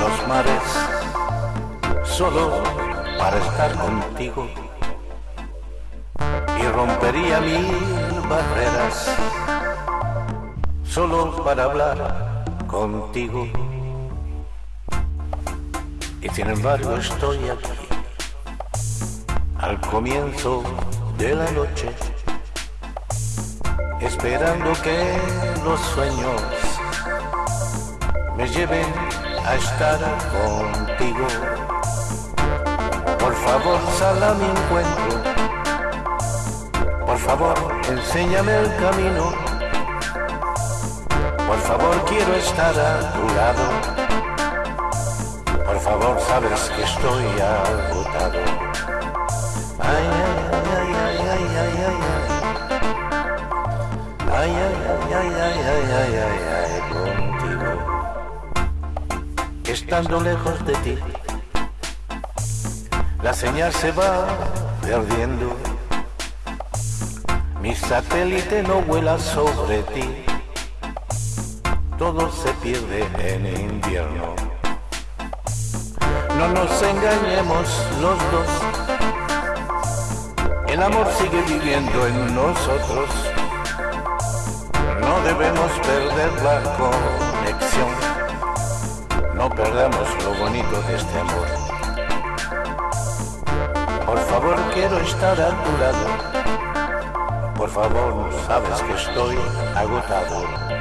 los mares solo para estar contigo. Y rompería mil barreras solo para hablar contigo. Y sin embargo estoy aquí al comienzo de la noche esperando que los sueños me lleven a estar contigo. Por favor, sal a mi encuentro. Por favor, enséñame el camino. Por favor, quiero estar a tu lado. Por favor, sabes que estoy agotado. Ay, ay, ay, ay, ay, ay, ay. Ay, ay, ay, ay, ay, ay, ay, ay, contigo. Estando lejos de ti, la señal se va perdiendo. Mi satélite no vuela sobre ti. Todo se pierde en invierno. No nos engañemos los dos. El amor sigue viviendo en nosotros. No debemos perder la conexión. No perdamos lo bonito de este amor. Por favor, quiero estar a tu lado. Por favor, sabes que estoy agotado.